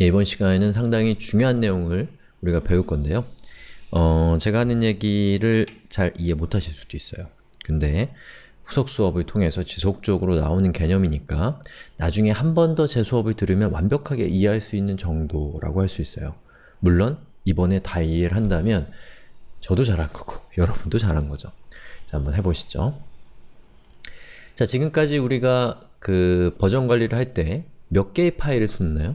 예, 이번 시간에는 상당히 중요한 내용을 우리가 배울 건데요. 어, 제가 하는 얘기를 잘 이해 못하실 수도 있어요. 근데 후속 수업을 통해서 지속적으로 나오는 개념이니까 나중에 한 번 더 제 수업을 들으면 완벽하게 이해할 수 있는 정도라고 할 수 있어요. 물론 이번에 다 이해를 한다면 저도 잘한 거고 여러분도 잘한 거죠. 자, 한번 해보시죠. 자, 지금까지 우리가 그 버전 관리를 할 때 몇 개의 파일을 썼나요?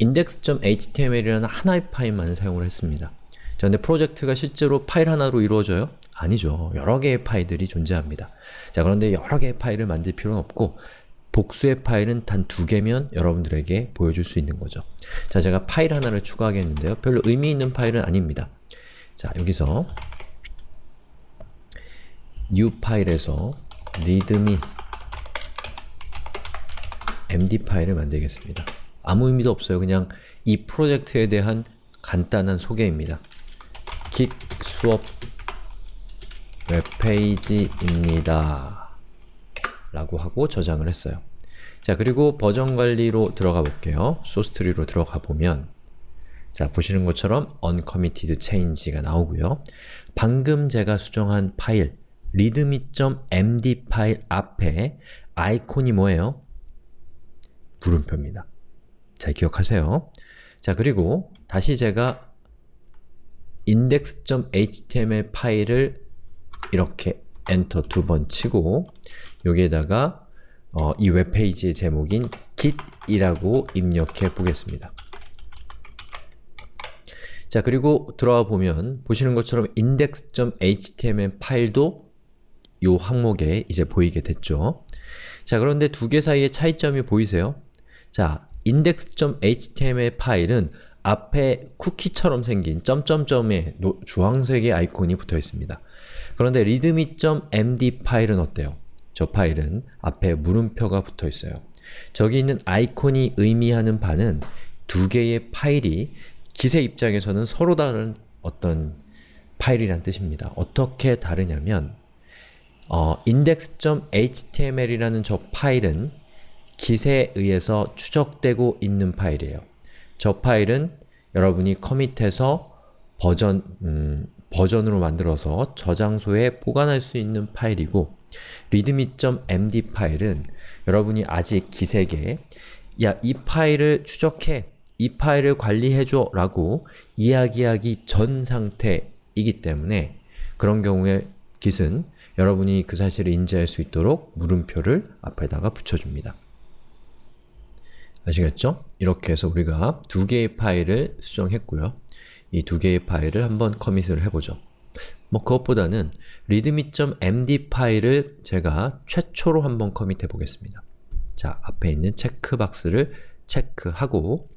index.html이라는 하나의 파일만 사용을 했습니다. 자, 근데 프로젝트가 실제로 파일 하나로 이루어져요? 아니죠. 여러 개의 파일들이 존재합니다. 자, 그런데 여러 개의 파일을 만들 필요는 없고 복수의 파일은 단 두 개면 여러분들에게 보여줄 수 있는 거죠. 자, 제가 파일 하나를 추가하겠는데요. 별로 의미 있는 파일은 아닙니다. 자, 여기서 new 파일에서 readme md 파일을 만들겠습니다. 아무 의미도 없어요. 그냥 이 프로젝트에 대한 간단한 소개입니다. git 수업 웹페이지입니다. 라고 하고 저장을 했어요. 자, 그리고 버전 관리로 들어가 볼게요. 소스트리로 들어가 보면 자, 보시는 것처럼 uncommitted change가 나오고요. 방금 제가 수정한 파일 readme.md 파일 앞에 아이콘이 뭐예요? 물음표입니다. 잘 기억하세요. 자, 그리고 다시 제가 index.html 파일을 이렇게 엔터 두 번 치고 여기에다가 어, 이 웹페이지의 제목인 git이라고 입력해 보겠습니다. 자, 그리고 들어와 보면 보시는 것처럼 index.html 파일도 이 항목에 이제 보이게 됐죠. 자, 그런데 두 개 사이의 차이점이 보이세요? 자, index.html 파일은 앞에 쿠키처럼 생긴 점점점의 주황색의 아이콘이 붙어 있습니다. 그런데 readme.md 파일은 어때요? 저 파일은 앞에 물음표가 붙어 있어요. 저기 있는 아이콘이 의미하는 바는 두 개의 파일이 기세 입장에서는 서로 다른 어떤 파일이란 뜻입니다. 어떻게 다르냐면 어, index.html이라는 저 파일은 kit에 의해서 추적되고 있는 파일이에요. 저 파일은 여러분이 커밋해서 버전, 음, 버전으로 만들어서 저장소에 보관할 수 있는 파일이고 readme.md 파일은 여러분이 아직 기색에 야, 이 파일을 추적해, 이 파일을 관리해줘 라고 이야기하기 전 상태이기 때문에 그런 경우에 git은 여러분이 그 사실을 인지할 수 있도록 물음표를 앞에다가 붙여줍니다. 아시겠죠? 이렇게 해서 우리가 두 개의 파일을 수정했고요. 이 두 개의 파일을 한번 커밋을 해보죠. 뭐 그것보다는 readme.md 파일을 제가 최초로 한번 커밋해 보겠습니다. 자, 앞에 있는 체크박스를 체크하고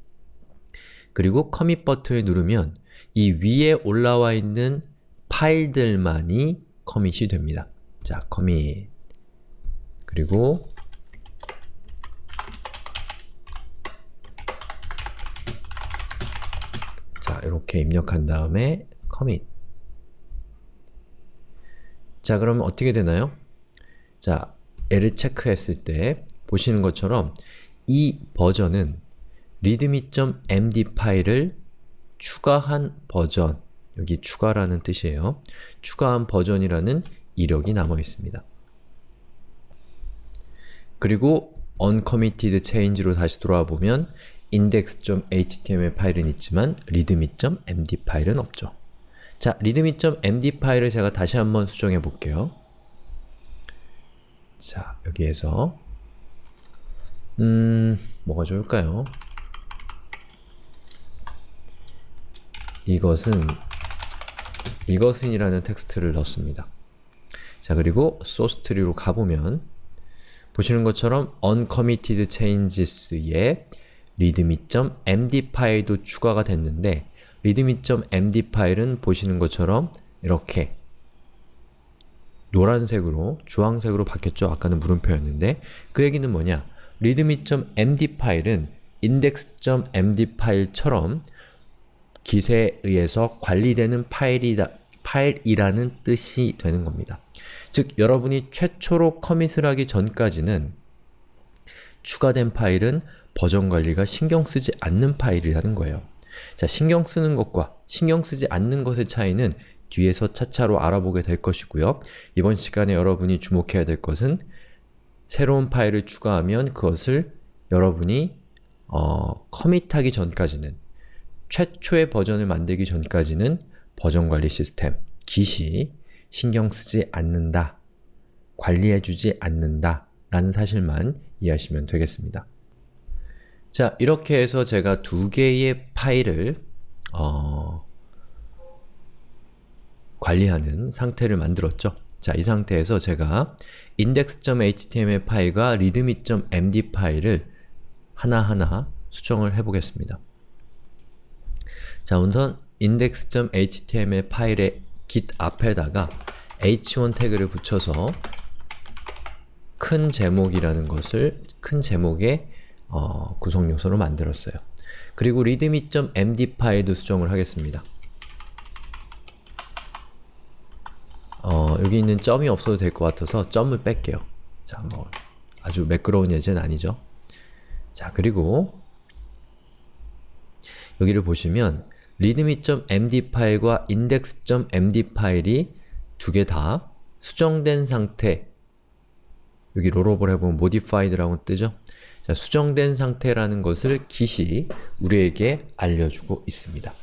그리고 커밋 버튼을 누르면 이 위에 올라와 있는 파일들만이 커밋이 됩니다. 자, 커밋 그리고 자, 이렇게 입력한 다음에 commit 자, 그러면 어떻게 되나요? 자, 얘를 체크했을 때 보시는 것처럼 이 버전은 readme.md 파일을 추가한 버전 여기 추가라는 뜻이에요. 추가한 버전이라는 이력이 남아 있습니다. 그리고 uncommitted change로 다시 돌아와 보면 index.html 파일은 있지만 readme.md 파일은 없죠. 자, readme.md 파일을 제가 다시 한번 수정해 볼게요. 자, 여기에서 음... 뭐가 좋을까요? 이것은 이것은 이라는 텍스트를 넣습니다. 자, 그리고 source tree로 가보면 보시는 것처럼 uncommitted changes에 readme.md 파일도 추가가 됐는데 readme.md 파일은 보시는 것처럼 이렇게 노란색으로, 주황색으로 바뀌었죠? 아까는 물음표였는데 그 얘기는 뭐냐? readme.md 파일은 index.md 파일처럼 기세에 의해서 관리되는 파일이다, 파일이라는 뜻이 되는 겁니다. 즉, 여러분이 최초로 커밋을 하기 전까지는 추가된 파일은 버전 관리가 신경 쓰지 않는 파일이라는 거예요. 자, 신경 쓰는 것과 신경 쓰지 않는 것의 차이는 뒤에서 차차로 알아보게 될 것이고요. 이번 시간에 여러분이 주목해야 될 것은 새로운 파일을 추가하면 그것을 여러분이 어, 커밋하기 전까지는 최초의 버전을 만들기 전까지는 버전 관리 시스템, Git이 신경 쓰지 않는다, 관리해주지 않는다 라는 사실만 이해하시면 되겠습니다. 자, 이렇게 해서 제가 두 개의 파일을 어, 관리하는 상태를 만들었죠. 자, 이 상태에서 제가 index.html 파일과 readme.md 파일을 하나하나 수정을 해보겠습니다. 자, 우선 index.html 파일의 git 앞에다가 h1 태그를 붙여서 큰 제목이라는 것을 큰 제목의 어, 구성 요소로 만들었어요. 그리고 readme.md 파일도 수정을 하겠습니다. 어, 여기 있는 점이 없어도 될 것 같아서 점을 뺄게요. 자, 뭐 아주 매끄러운 예제는 아니죠. 자, 그리고 여기를 보시면 readme.md 파일과 index.md 파일이 두 개 다 수정된 상태 여기 롤업을 해보면 modified라고 뜨죠? 자, 수정된 상태라는 것을 Git이 우리에게 알려주고 있습니다.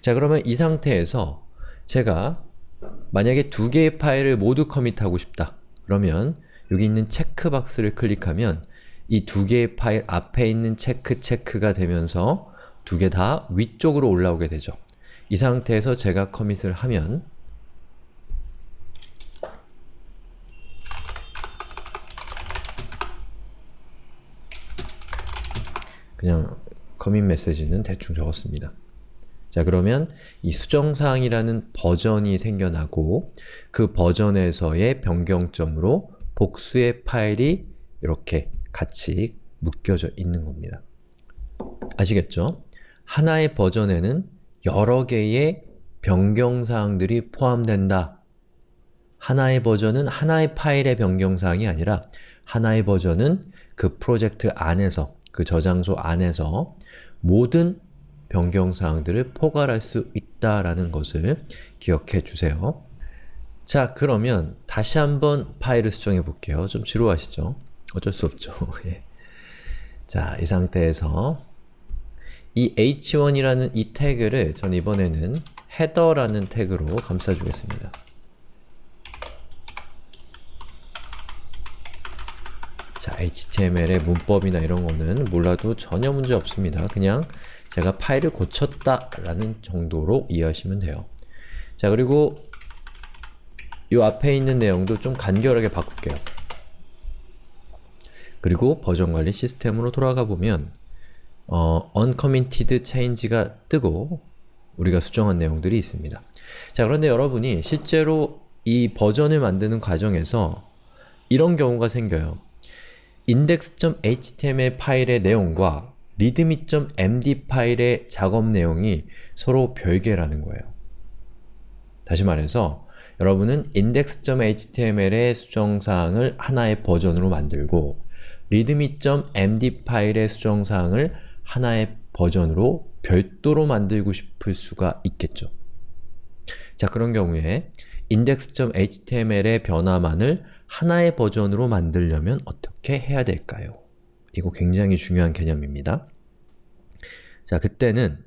자, 그러면 이 상태에서 제가 만약에 두 개의 파일을 모두 커밋하고 싶다. 그러면 여기 있는 체크박스를 클릭하면 이 두 개의 파일 앞에 있는 체크 체크가 되면서 두 개 다 위쪽으로 올라오게 되죠. 이 상태에서 제가 커밋을 하면 그냥 커밋 메시지는 대충 적었습니다. 자 그러면 이 수정사항이라는 버전이 생겨나고 그 버전에서의 변경점으로 복수의 파일이 이렇게 같이 묶여져 있는 겁니다. 아시겠죠? 하나의 버전에는 여러 개의 변경사항들이 포함된다. 하나의 버전은 하나의 파일의 변경사항이 아니라 하나의 버전은 그 프로젝트 안에서 그 저장소 안에서 모든 변경사항들을 포괄할 수 있다라는 것을 기억해 주세요. 자, 그러면 다시 한번 파일을 수정해 볼게요. 좀 지루하시죠? 어쩔 수 없죠. 예. 자, 이 상태에서 이 h1이라는 이 태그를 전 이번에는 header라는 태그로 감싸주겠습니다. 자, HTML의 문법이나 이런 거는 몰라도 전혀 문제 없습니다. 그냥 제가 파일을 고쳤다 라는 정도로 이해하시면 돼요. 자, 그리고 이 앞에 있는 내용도 좀 간결하게 바꿀게요. 그리고 버전 관리 시스템으로 돌아가 보면 어, uncommitted change가 뜨고 우리가 수정한 내용들이 있습니다. 자, 그런데 여러분이 실제로 이 버전을 만드는 과정에서 이런 경우가 생겨요. index.html 파일의 내용과 readme.md 파일의 작업 내용이 서로 별개라는 거예요. 다시 말해서 여러분은 index.html의 수정사항을 하나의 버전으로 만들고 readme.md 파일의 수정사항을 하나의 버전으로 별도로 만들고 싶을 수가 있겠죠. 자, 그런 경우에 index.html의 변화만을 하나의 버전으로 만들려면 어떻게 해야 될까요? 이거 굉장히 중요한 개념입니다. 자, 그때는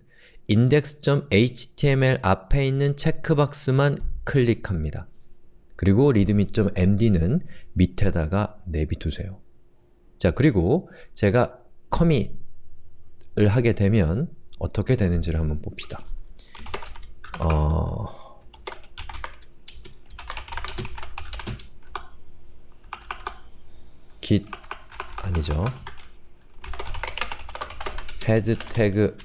index.html 앞에 있는 체크박스만 클릭합니다. 그리고 readme.md는 밑에다가 내비두세요. 자, 그리고 제가 commit을 하게 되면 어떻게 되는지를 한번 봅시다. 어... git 아니죠. head 태그를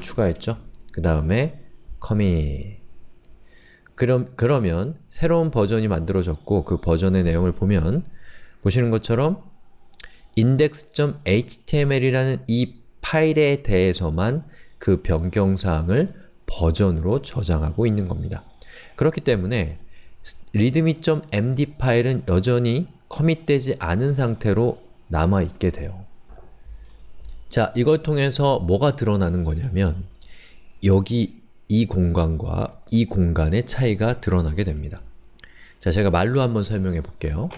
추가했죠. 그 다음에 commit 그럼, 그러면 새로운 버전이 만들어졌고 그 버전의 내용을 보면 보시는 것처럼 index.html이라는 이 파일에 대해서만 그 변경사항을 버전으로 저장하고 있는 겁니다. 그렇기 때문에 readme.md 파일은 여전히 커밋되지 않은 상태로 남아있게 돼요. 자, 이걸 통해서 뭐가 드러나는 거냐면 여기 이 공간과 이 공간의 차이가 드러나게 됩니다. 자, 제가 말로 한번 설명해 볼게요.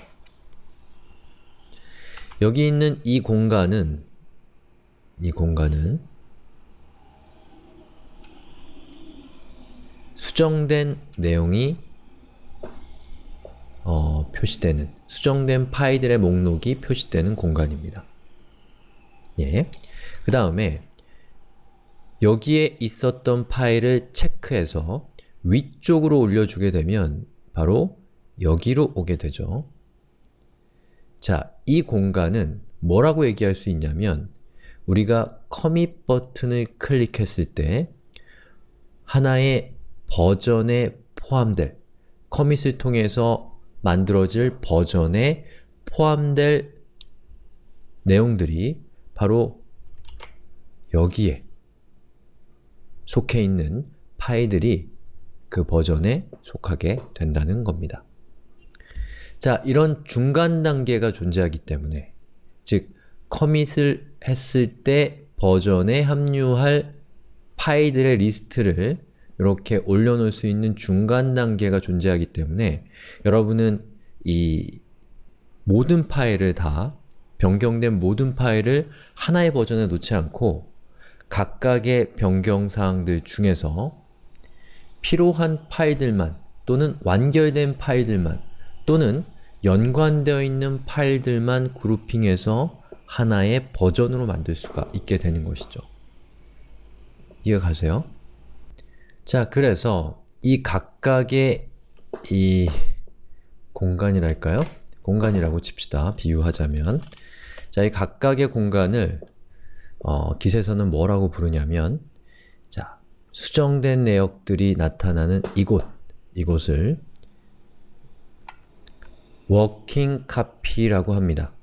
여기 있는 이 공간은 이 공간은 수정된 내용이 어, 표시되는 수정된 파일들의 목록이 표시되는 공간입니다. 예. 그 다음에 여기에 있었던 파일을 체크해서 위쪽으로 올려주게 되면 바로 여기로 오게 되죠. 자, 이 공간은 뭐라고 얘기할 수 있냐면 우리가 커밋 버튼을 클릭했을 때 하나의 버전에 포함될 커밋을 통해서 만들어질 버전에 포함될 내용들이 바로 여기에 속해 있는 파일들이 그 버전에 속하게 된다는 겁니다. 자, 이런 중간 단계가 존재하기 때문에 즉, 커밋을 했을 때 버전에 합류할 파일들의 리스트를 이렇게 올려놓을 수 있는 중간 단계가 존재하기 때문에 여러분은 이 모든 파일을 다 변경된 모든 파일을 하나의 버전에 놓지 않고 각각의 변경사항들 중에서 필요한 파일들만 또는 완결된 파일들만 또는 연관되어 있는 파일들만 grouping해서 하나의 버전으로 만들 수가 있게 되는 것이죠. 이해가 가세요? 자, 그래서 이 각각의 이 공간이랄까요? 공간이라고 칩시다. 비유하자면 자, 이 각각의 공간을 어, 기세서는 뭐라고 부르냐면 자, 수정된 내역들이 나타나는 이곳, 이곳을 working copy라고 합니다.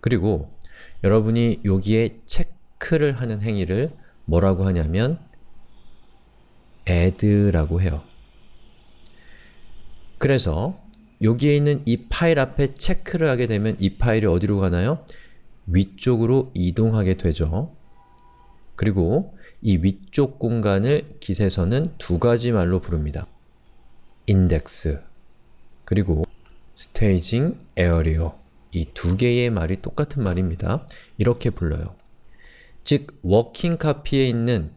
그리고 여러분이 여기에 체크를 하는 행위를 뭐라고 하냐면 add라고 해요. 그래서 여기에 있는 이 파일 앞에 체크를 하게 되면 이 파일이 어디로 가나요? 위쪽으로 이동하게 되죠. 그리고 이 위쪽 공간을 기세서는 두 가지 말로 부릅니다. index 그리고 staging area 이두 개의 말이 똑같은 말입니다. 이렇게 불러요. 즉, working copy에 있는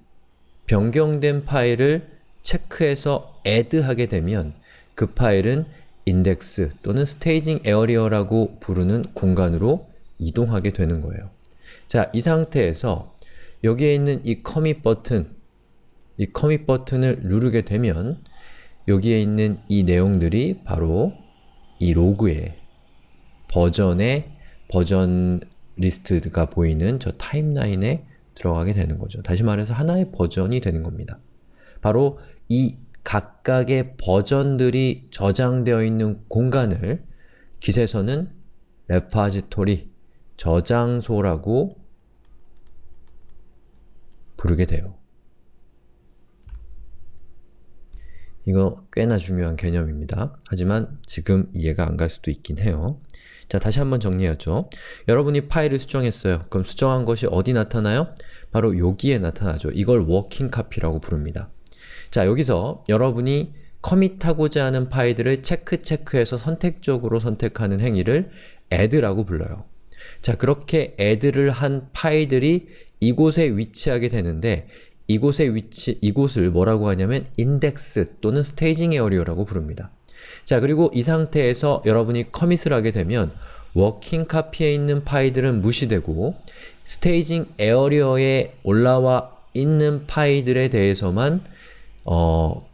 변경된 파일을 체크해서 add하게 되면 그 파일은 index 또는 staging area라고 부르는 공간으로 이동하게 되는 거예요. 자, 이 상태에서 여기에 있는 이 commit 버튼, 이 commit 버튼을 누르게 되면 여기에 있는 이 내용들이 바로 이 로그에 버전의 버전 리스트가 보이는 저 타임라인에 들어가게 되는 거죠. 다시 말해서 하나의 버전이 되는 겁니다. 바로 이 각각의 버전들이 저장되어 있는 공간을 git에서는 repository, 저장소라고 부르게 돼요. 이거 꽤나 중요한 개념입니다. 하지만 지금 이해가 안 갈 수도 있긴 해요. 자, 다시 한번 정리하죠. 여러분이 파일을 수정했어요. 그럼 수정한 것이 어디 나타나요? 바로 여기에 나타나죠. 이걸 working copy라고 부릅니다. 자, 여기서 여러분이 커밋하고자 하는 파일들을 체크 체크해서 선택적으로 선택하는 행위를 add라고 불러요. 자, 그렇게 add를 한 파일들이 이곳에 위치하게 되는데 이곳의 위치, 이곳을 뭐라고 하냐면 index 또는 staging area라고 부릅니다. 자, 그리고 이 상태에서 여러분이 커밋을 하게 되면 working copy에 있는 파일들은 무시되고 staging area에 올라와 있는 파일들에 대해서만 어,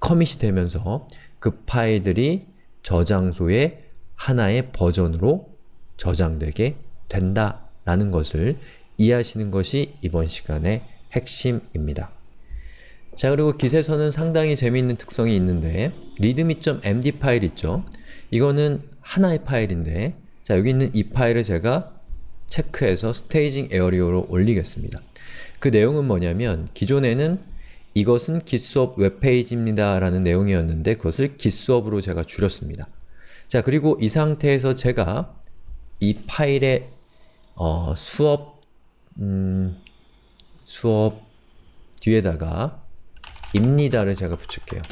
커밋이 되면서 그 파일들이 저장소의 하나의 버전으로 저장되게 된다라는 것을 이해하시는 것이 이번 시간의 핵심입니다. 자 그리고 git에서는 상당히 재미있는 특성이 있는데 readme.md 파일 있죠? 이거는 하나의 파일인데 자 여기 있는 이 파일을 제가 체크해서 staging area로 올리겠습니다. 그 내용은 뭐냐면 기존에는 이것은 기수업 웹페이지입니다 라는 내용이었는데 그것을 기수업으로 제가 줄였습니다. 자 그리고 이 상태에서 제가 이 파일의 어, 수업 음, 수업 뒤에다가 입니다를 제가 붙일게요.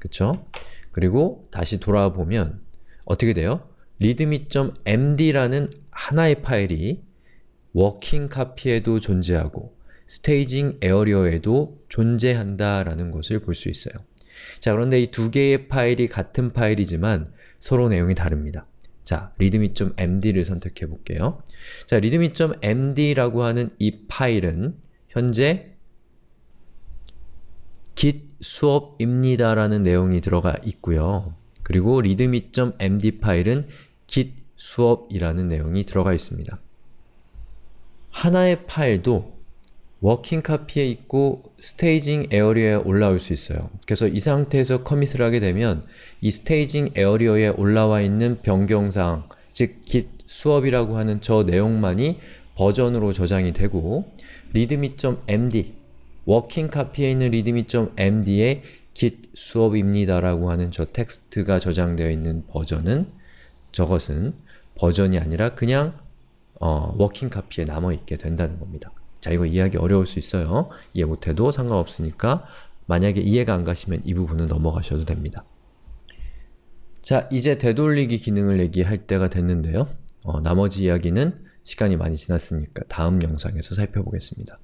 그쵸? 그리고 다시 돌아와 보면 어떻게 돼요? readme.md라는 하나의 파일이 working copy에도 존재하고 staging area에도 존재한다라는 것을 볼 수 있어요. 자, 그런데 이 두 개의 파일이 같은 파일이지만 서로 내용이 다릅니다. 자, readme.md를 선택해 볼게요. 자, readme.md라고 하는 이 파일은 현재 git 수업입니다 라는 내용이 들어가 있고요. 그리고 readme.md 파일은 git 수업이라는 내용이 들어가 있습니다. 하나의 파일도 working copy에 있고 staging area에 올라올 수 있어요. 그래서 이 상태에서 commit을 하게 되면 이 staging area에 올라와 있는 변경사항, 즉 git 수업이라고 하는 저 내용만이 버전으로 저장이 되고 readme.md working copy에 있는 readme.md에 git 수업입니다 라고 하는 저 텍스트가 저장되어 있는 버전은 저것은 버전이 아니라 그냥 어, 워킹 카피에 남아있게 된다는 겁니다. 자, 이거 이해하기 어려울 수 있어요. 이해 못해도 상관없으니까 만약에 이해가 안 가시면 이 부분은 넘어가셔도 됩니다. 자, 이제 되돌리기 기능을 얘기할 때가 됐는데요. 어, 나머지 이야기는 시간이 많이 지났으니까 다음 영상에서 살펴보겠습니다.